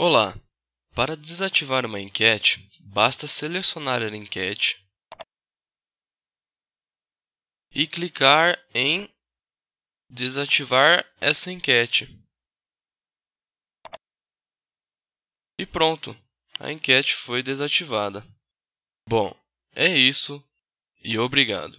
Olá! Para desativar uma enquete, basta selecionar a enquete e clicar em Desativar essa enquete. E pronto, a enquete foi desativada. Bom, é isso e obrigado.